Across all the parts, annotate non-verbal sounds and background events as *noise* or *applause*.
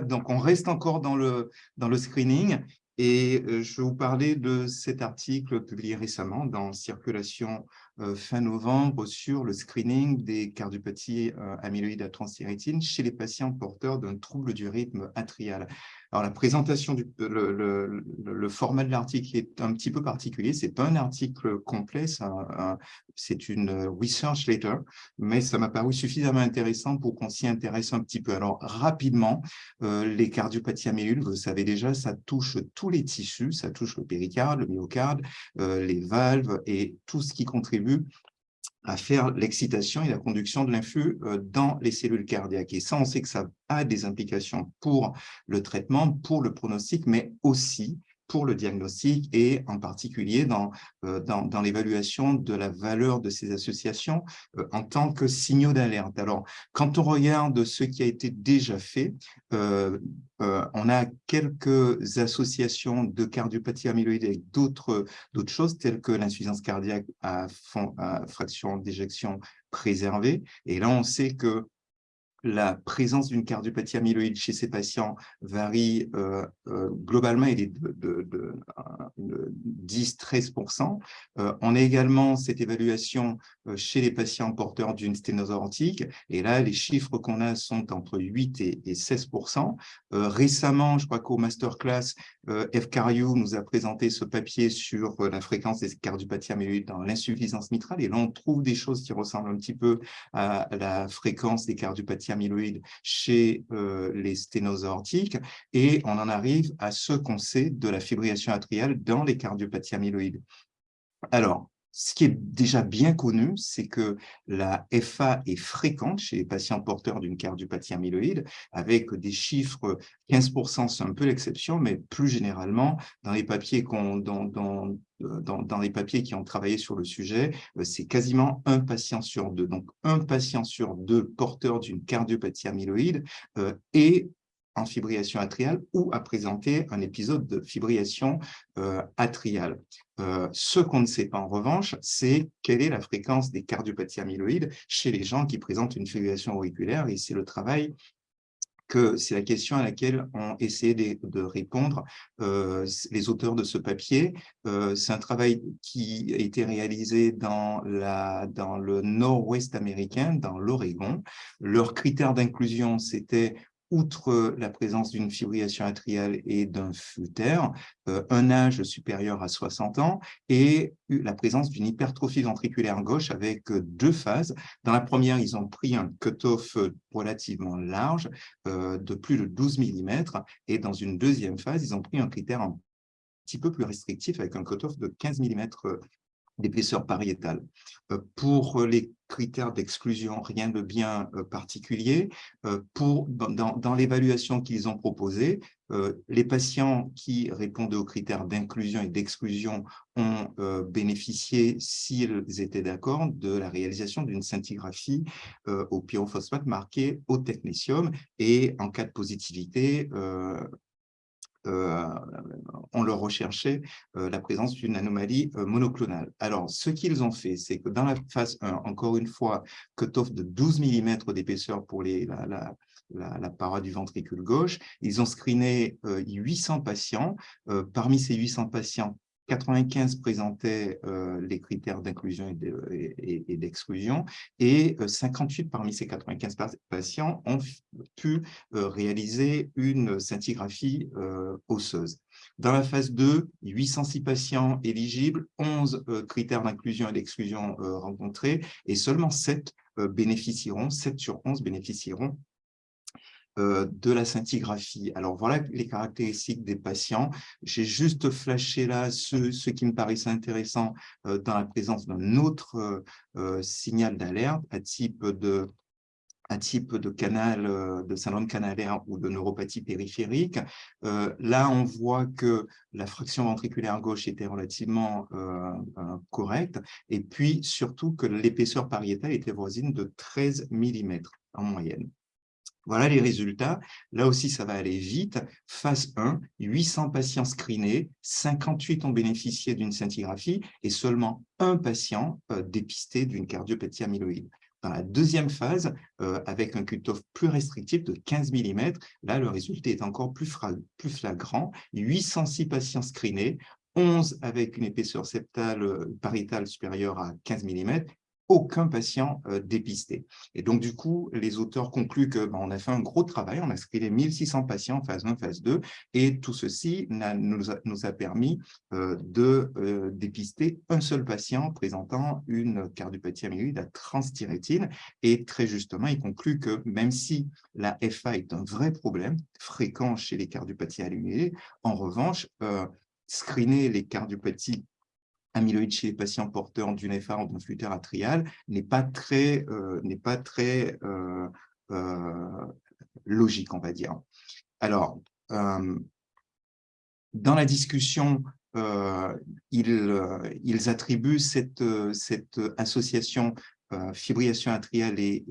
donc on reste encore dans le, dans le screening et euh, je vais vous parler de cet article publié récemment dans Circulation euh, fin novembre sur le screening des cardiopathies euh, amyloïdes à transthyrétine chez les patients porteurs d'un trouble du rythme atrial. Alors, la présentation, du, le, format de l'article est un petit peu particulier. Ce n'est pas un article complet, c'est une research letter, mais ça m'a paru suffisamment intéressant pour qu'on s'y intéresse un petit peu. Alors, rapidement, euh, les cardiopathies amyloïdes, vous savez déjà, ça touche tous les tissus, ça touche le péricarde, le myocarde, euh, les valves et tout ce qui contribue à faire l'excitation et la conduction de l'influx euh, dans les cellules cardiaques. Et ça, on sait que ça a des implications pour le traitement, pour le pronostic, mais aussi pour le diagnostic et en particulier dans, euh, dans, dans l'évaluation de la valeur de ces associations euh, en tant que signaux d'alerte. Alors, quand on regarde ce qui a été déjà fait, euh, on a quelques associations de cardiopathie amyloïde avec d'autres choses telles que l'insuffisance cardiaque à fraction d'éjection préservée. Et là, on sait que la présence d'une cardiopathie amyloïde chez ces patients varie euh, euh, globalement, il est de, 10-13%. Euh, on a également cette évaluation chez les patients porteurs d'une sténose aortique, et là, les chiffres qu'on a sont entre 8 et, 16%. récemment, je crois qu'au masterclass, F. Cariou nous a présenté ce papier sur la fréquence des cardiopathies amyloïdes dans l'insuffisance mitrale, et là, on trouve des choses qui ressemblent un petit peu à la fréquence des cardiopathies amyloïdes chez euh, les sténoses aortiques et on en arrive à ce qu'on sait de la fibrillation atriale dans les cardiopathies amyloïdes. Alors, ce qui est déjà bien connu, c'est que la FA est fréquente chez les patients porteurs d'une cardiopathie amyloïde, avec des chiffres, 15% c'est un peu l'exception, mais plus généralement, dans les papiers papiers qui ont travaillé sur le sujet, euh, c'est quasiment un patient sur deux. Donc, un patient sur deux porteur d'une cardiopathie amyloïde euh, est en fibrillation atriale ou a présenté un épisode de fibrillation euh, atriale. ce qu'on ne sait pas en revanche, c'est quelle est la fréquence des cardiopathies amyloïdes chez les gens qui présentent une fibrillation auriculaire et c'est le travail que c'est la question à laquelle ont essayé de, répondre euh, les auteurs de ce papier. Euh, c'est un travail qui a été réalisé dans, la, dans le nord-ouest américain, dans l'Oregon. Leur critère d'inclusion, c'était outre la présence d'une fibrillation atriale et d'un fluter, euh, un âge supérieur à 60 ans et la présence d'une hypertrophie ventriculaire gauche avec euh, deux phases. Dans la première, ils ont pris un cut-off euh, relativement large de plus de 12 mm et dans une deuxième phase, ils ont pris un critère un petit peu plus restrictif avec un cut-off de 15 mm d'épaisseur pariétale. Euh, pour les critères d'exclusion, rien de bien euh, particulier. Euh, pour, dans, l'évaluation qu'ils ont proposée, les patients qui répondaient aux critères d'inclusion et d'exclusion ont bénéficié, s'ils étaient d'accord, de la réalisation d'une scintigraphie au pyrophosphate marquée au technétium et en cas de positivité, euh, on leur recherchait euh, la présence d'une anomalie euh, monoclonale. Alors, ce qu'ils ont fait, c'est que dans la phase 1, encore une fois, cutoff de 12 mm d'épaisseur pour la, paroi du ventricule gauche, ils ont screené 800 patients. parmi ces 800 patients, 95 présentaient euh, les critères d'inclusion et d'exclusion et, 58 euh, parmi ces 95 patients ont pu euh, réaliser une scintigraphie osseuse. Dans la phase 2, 806 patients éligibles, 11 critères d'inclusion et d'exclusion rencontrés et seulement 7 bénéficieront, 7 sur 11 bénéficieront de la scintigraphie. Alors voilà les caractéristiques des patients. J'ai juste flashé là ce, qui me paraissait intéressant euh, dans la présence d'un autre euh, signal d'alerte à type de de canal, de syndrome canalaire ou de neuropathie périphérique. là, on voit que la fraction ventriculaire gauche était relativement correcte, et puis surtout que l'épaisseur pariétale était voisine de 13 mm en moyenne. Voilà les résultats. Là aussi, ça va aller vite. Phase 1, 800 patients screenés, 58 ont bénéficié d'une scintigraphie et seulement un patient euh, dépisté d'une cardiopathie amyloïde. Dans la deuxième phase, avec un cutoff plus restrictif de 15 mm, là, le résultat est encore plus, plus flagrant. 806 patients screenés, 11 avec une épaisseur septale pariétale supérieure à 15 mm aucun patient euh, dépisté. Et donc, du coup, les auteurs concluent qu'on ben, a fait un gros travail, on a screené 1600 patients en phase 1, phase 2, et tout ceci nous, a, permis euh, de euh, dépister un seul patient présentant une cardiopathie amyloïde à transthyrétine. Et très justement, il conclut que même si la FA est un vrai problème, fréquent chez les cardiopathies amyloïdes, en revanche, screener les cardiopathies amyloïde chez les patients porteurs d'une FA d'un flux atrial n'est pas très, euh, pas très euh, euh, logique, on va dire. Alors, dans la discussion, ils, attribuent cette, association fibrillation atriale et,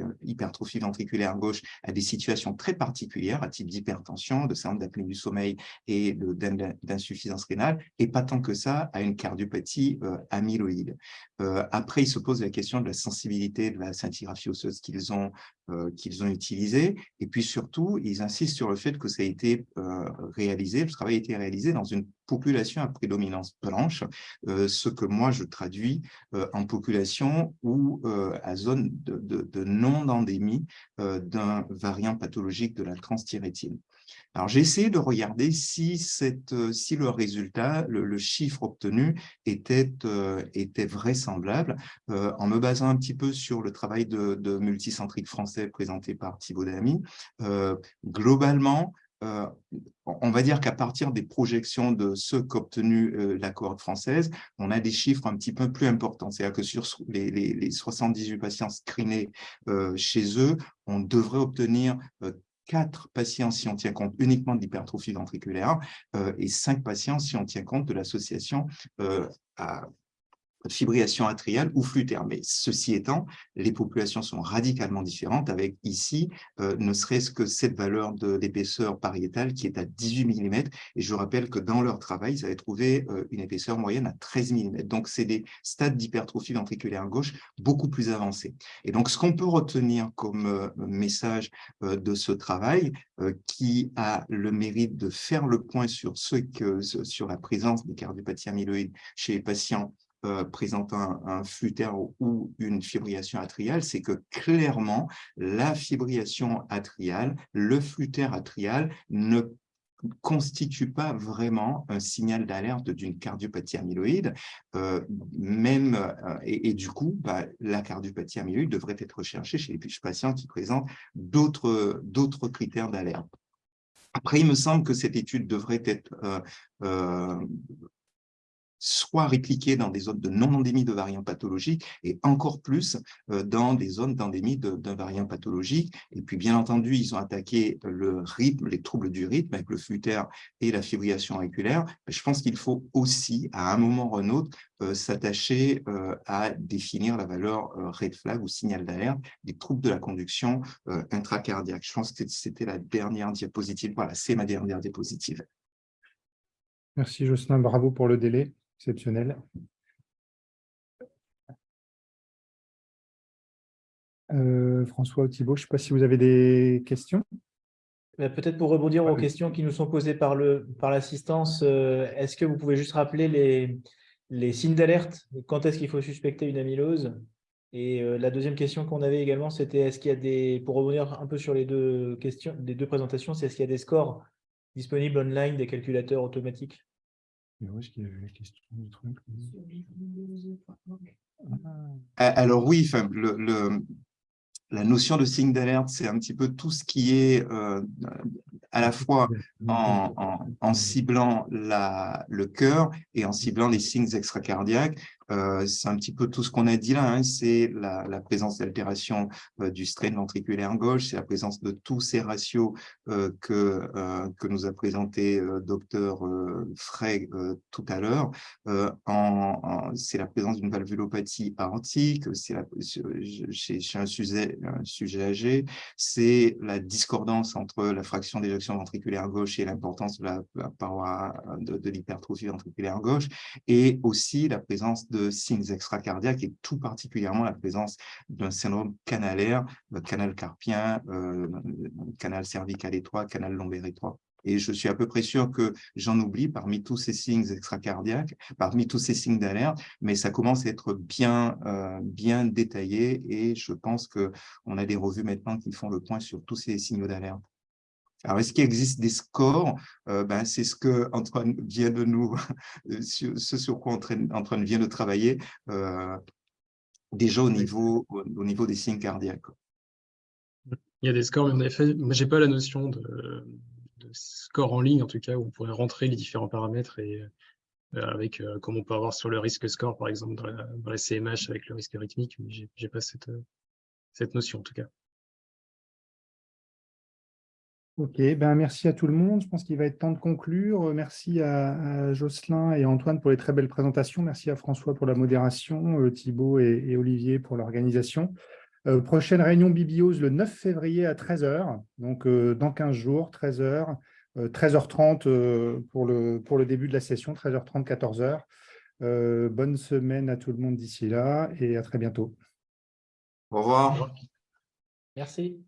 euh, hypertrophie ventriculaire gauche à des situations très particulières, à type d'hypertension, de syndrome d'apnée du sommeil et d'insuffisance rénale, et pas tant que ça à une cardiopathie euh, amyloïde. après, il se pose la question de la sensibilité de la scintigraphie osseuse qu'ils ont, qu'ils ont utilisée, et puis surtout, ils insistent sur le fait que ça a été réalisé, le travail a été réalisé dans une population à prédominance blanche, ce que moi je traduis en population euh, à zone de, non-endémie euh, d'un variant pathologique de la transthyrétine. Alors, j'ai essayé de regarder si, cette, euh, si le résultat, le, chiffre obtenu était, était vraisemblable en me basant un petit peu sur le travail de, multicentrique français présenté par Thibaut Damy. globalement, euh, on va dire qu'à partir des projections de ce qu'obtenu euh, la cohorte française, on a des chiffres un petit peu plus importants. C'est-à-dire que sur les, 78 patients screenés euh, chez eux, on devrait obtenir 4 patients si on tient compte uniquement de l'hypertrophie ventriculaire et 5 patients si on tient compte de l'association à fibrillation atriale ou flux Mais ceci étant, les populations sont radicalement différentes avec ici, euh, ne serait-ce que cette valeur d'épaisseur pariétale qui est à 18 mm. Et je rappelle que dans leur travail, ils avaient trouvé euh, une épaisseur moyenne à 13 mm. Donc, c'est des stades d'hypertrophie ventriculaire gauche beaucoup plus avancés. Et donc, ce qu'on peut retenir comme euh, message de ce travail, qui a le mérite de faire le point sur, ce que, sur la présence des cardiopathies amyloïdes chez les patients euh, présentant un, flux ou une fibrillation atriale, c'est que clairement, la fibrillation atriale, le flux atrial ne constitue pas vraiment un signal d'alerte d'une cardiopathie amyloïde, euh, même, euh, et, du coup, bah, la cardiopathie amyloïde devrait être recherchée chez les patients qui présentent d'autres critères d'alerte. Après, il me semble que cette étude devrait être soit répliquées dans des zones de non-endémie de variants pathologiques et encore plus euh, dans des zones d'endémie d'un variant pathologique. Et puis, bien entendu, ils ont attaqué le rythme, les troubles du rythme avec le flux et la fibrillation auriculaire. Je pense qu'il faut aussi, à un moment ou un autre, euh, s'attacher euh, à définir la valeur red flag ou signal d'alerte des troubles de la conduction intracardiaque. Je pense que c'était la dernière diapositive. Voilà, c'est ma dernière diapositive. Merci Jocelyn, bravo pour le délai exceptionnel. Euh, François ou Thibault, je ne sais pas si vous avez des questions. Peut-être pour rebondir aux questions qui nous sont posées par l'assistance, par euh, est-ce que vous pouvez juste rappeler les, les signes d'alerte? Quand est-ce qu'il faut suspecter une amylose? Et euh, la deuxième question qu'on avait également, c'était est-ce qu'il y a des, pour rebondir un peu sur les deux questions, les deux présentations, c'est est-ce qu'il y a des scores disponibles online des calculateurs automatiques? Alors oui, le, la notion de signe d'alerte, c'est un petit peu tout ce qui est euh, à la fois en, ciblant la, le cœur et en ciblant les signes extracardiaques. Euh, c'est un petit peu tout ce qu'on a dit là, hein. c'est la, présence d'altération euh, du strain ventriculaire gauche, c'est la présence de tous ces ratios euh, que, que nous a présenté docteur Frey tout à l'heure. c'est la présence d'une valvulopathie aortique, c'est chez, chez, un, sujet, un sujet âgé, c'est la discordance entre la fraction d'éjection ventriculaire gauche et l'importance de la, paroi de, de l'hypertrophie ventriculaire gauche, et aussi la présence de de signes extracardiaques et tout particulièrement la présence d'un syndrome canalaire, canal carpien, euh, canal cervical étroit, canal lombaire étroit. Et je suis à peu près sûr que j'en oublie parmi tous ces signes extracardiaques, parmi tous ces signes d'alerte, mais ça commence à être bien, euh, bien détaillé et je pense qu'on a des revues maintenant qui font le point sur tous ces signaux d'alerte. Alors, est-ce qu'il existe des scores? Euh, ben, C'est ce que Antoine vient de nous, *laughs* ce sur quoi Antoine vient de travailler, euh, déjà au niveau, au niveau des signes cardiaques. Il y a des scores, mais en effet, je n'ai pas la notion de, score en ligne, en tout cas, où on pourrait rentrer les différents paramètres et euh, avec, comme on peut avoir sur le risque score, par exemple, dans la, CMH avec le risque rythmique, mais je n'ai pas cette, cette notion, en tout cas. Ok, ben merci à tout le monde. Je pense qu'il va être temps de conclure. Merci à, Jocelyn et Antoine pour les très belles présentations. Merci à François pour la modération, euh, Thibault et, Olivier pour l'organisation. Euh, prochaine réunion Bibiose le 9 février à 13h, donc euh, dans 15 jours, 13h, 13h30 pour, le, pour le début de la session, 13h30, 14h. bonne semaine à tout le monde d'ici là et à très bientôt. Au revoir. Merci.